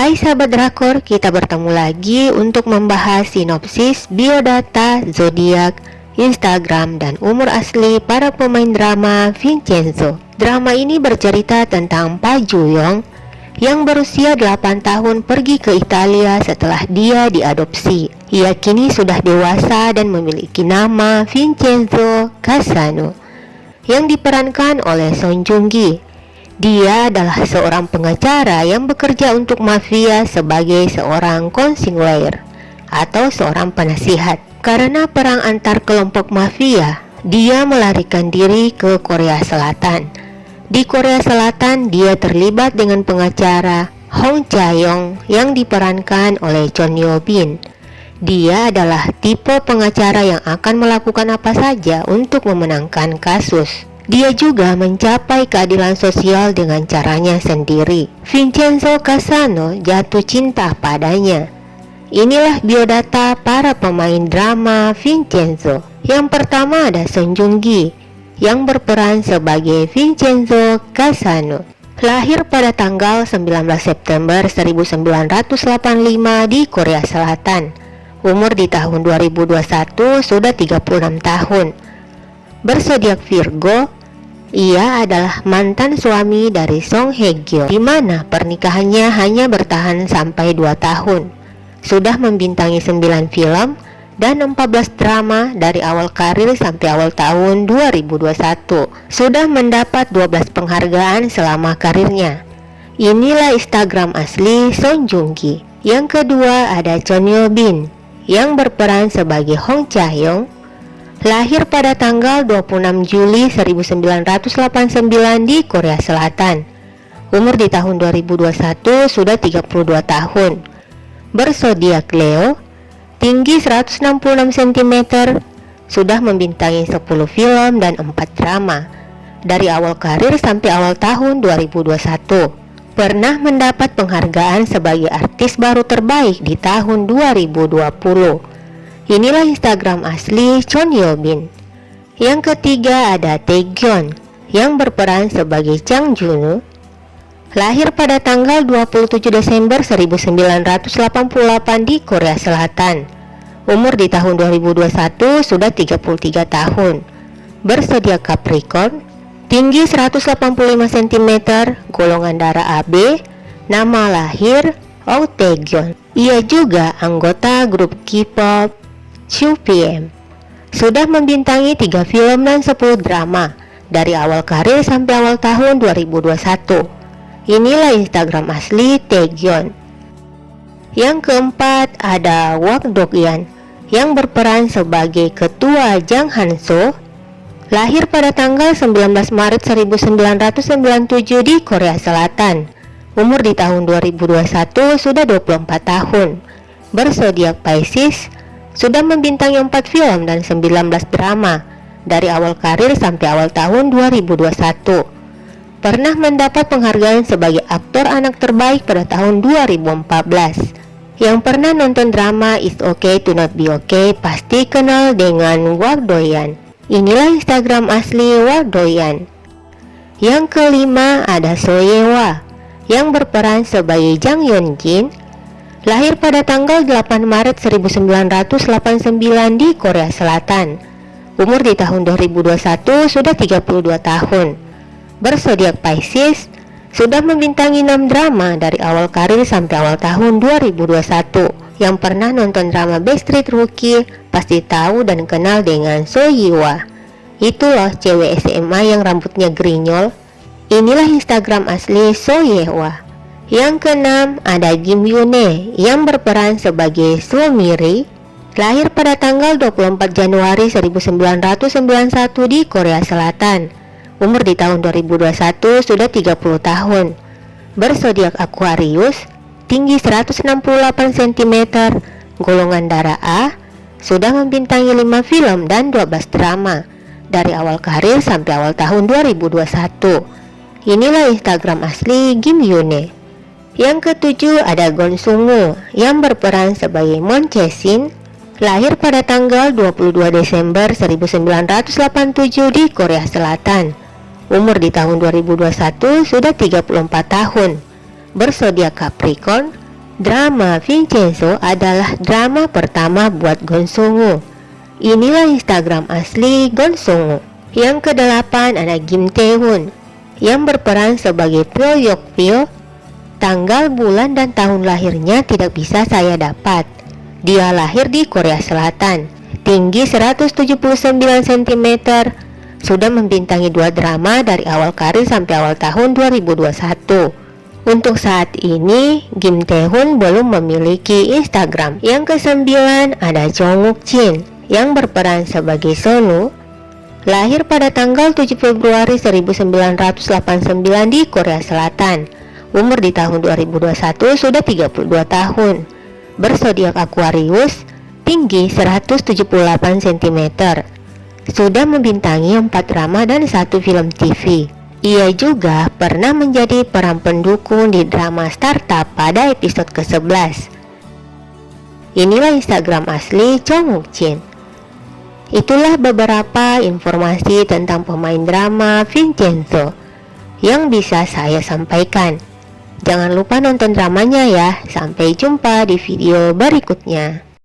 Hai sahabat drakor, kita bertemu lagi untuk membahas sinopsis biodata, zodiak, Instagram, dan umur asli para pemain drama Vincenzo. Drama ini bercerita tentang Pak Juyong yang berusia 8 tahun pergi ke Italia setelah dia diadopsi. Ia kini sudah dewasa dan memiliki nama Vincenzo Casano yang diperankan oleh Son Joong Ki. Dia adalah seorang pengacara yang bekerja untuk mafia sebagai seorang konsigliere atau seorang penasihat. Karena perang antar kelompok mafia, dia melarikan diri ke Korea Selatan. Di Korea Selatan, dia terlibat dengan pengacara Hong Chae-yong yang diperankan oleh Chon Yo Bin. Dia adalah tipe pengacara yang akan melakukan apa saja untuk memenangkan kasus. Dia juga mencapai keadilan sosial dengan caranya sendiri. Vincenzo Casano jatuh cinta padanya. Inilah biodata para pemain drama Vincenzo. Yang pertama ada Song Joong Ki yang berperan sebagai Vincenzo Casano. Lahir pada tanggal 19 September 1985 di Korea Selatan. Umur di tahun 2021 sudah 36 tahun. Bersodiak Virgo, ia adalah mantan suami dari Song Hye Kyo, di mana pernikahannya hanya bertahan sampai 2 tahun. Sudah membintangi 9 film dan 14 drama dari awal karir sampai awal tahun 2021. Sudah mendapat 12 penghargaan selama karirnya. Inilah Instagram asli Song Joong Ki. Yang kedua ada Chon Yo Bin yang berperan sebagai Hong Cha Hyung Lahir pada tanggal 26 Juli 1989 di Korea Selatan. Umur di tahun 2021 sudah 32 tahun. Bersodiak Leo, tinggi 166 cm, sudah membintangi 10 film dan 4 drama. Dari awal karir sampai awal tahun 2021 pernah mendapat penghargaan sebagai artis baru terbaik di tahun 2020. Inilah Instagram asli Chon Yo Bin. Yang ketiga ada Taegyeon yang berperan sebagai Chang Junwoo. Lahir pada tanggal 27 Desember 1988 di Korea Selatan. Umur di tahun 2021 sudah 33 tahun. Bersedia Capricorn, tinggi 185 cm, golongan darah AB, nama lahir Oh Taegyeon. Ia juga anggota grup K-pop 2 PM Sudah membintangi 3 film dan 10 drama dari awal karir sampai awal tahun 2021 Inilah Instagram asli Taegyeon Yang keempat ada Wak Dokyan yang berperan sebagai ketua Jang Hanso Lahir pada tanggal 19 Maret 1997 di Korea Selatan. Umur di tahun 2021 sudah 24 tahun. Bersodiak Pisces sudah membintangi 4 film dan 19 drama dari awal karir sampai awal tahun 2021. Pernah mendapat penghargaan sebagai aktor anak terbaik pada tahun 2014. Yang pernah nonton drama It's Okay to Not Be Okay pasti kenal dengan Wardoyan. Inilah Instagram asli Wardoyan. Yang kelima ada Soyewa yang berperan sebagai Jang Yeon Jin Lahir pada tanggal 8 Maret 1989 di Korea Selatan. Umur di tahun 2021 sudah 32 tahun. Bersodiak Pisces, sudah membintangi 6 drama dari awal karir sampai awal tahun 2021. Yang pernah nonton drama Backstreet Rookie pasti tahu dan kenal dengan So Yiwa. Itu loh cewek SMA yang rambutnya grinyol. Inilah Instagram asli So. Yang keenam ada Kim Yune yang berperan sebagai Suomiri lahir pada tanggal 24 Januari 1991 di Korea Selatan. Umur di tahun 2021 sudah 30 tahun. Bersodiak Aquarius, tinggi 168 cm, golongan darah A, sudah membintangi 5 film dan 12 drama dari awal karir sampai awal tahun 2021. Inilah Instagram asli Kim Yune. Yang ketujuh ada Gon Sungu yang berperan sebagai Mon Chesin lahir pada tanggal 22 Desember 1987 di Korea Selatan. Umur di tahun 2021 sudah 34 tahun. Bersodiak Capricorn, Drama Vincenzo adalah drama pertama buat Gonsongo. Inilah Instagram asli Gonsongo. Yang kedelapan ada Kim Tae-hoon yang berperan sebagai Pyo Yok Pyo. Tanggal, bulan, dan tahun lahirnya tidak bisa saya dapat. Dia lahir di Korea Selatan, tinggi 179 cm, sudah membintangi dua drama dari awal karir sampai awal tahun 2021. Untuk saat ini, Kim Tae-hoon belum memiliki Instagram. Yang kesembilan ada Jong Wook Jin yang berperan sebagai Sonu. Lahir pada tanggal 7 Februari 1989 di Korea Selatan. Umur di tahun 2021 sudah 32 tahun. Bersodiak Aquarius, tinggi 178 cm. Sudah membintangi 4 drama dan satu film TV. Ia juga pernah menjadi peran pendukung di drama startup pada episode ke-11. Inilah Instagram asli Chong Wook. Itulah beberapa informasi tentang pemain drama Vincenzo yang bisa saya sampaikan. Jangan lupa nonton dramanya ya. Sampai jumpa di video berikutnya.